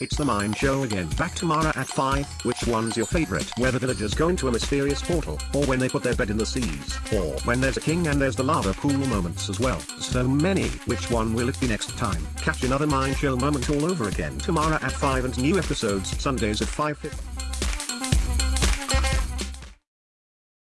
It's the Mind Show again. Back tomorrow at 5. Which one's your favorite? Where the villagers go into a mysterious portal, or when they put their bed in the seas, or when there's a king and there's the lava pool moments as well. So many. Which one will it be next time? Catch another Mind Show moment all over again tomorrow at 5 and new episodes Sundays at 5.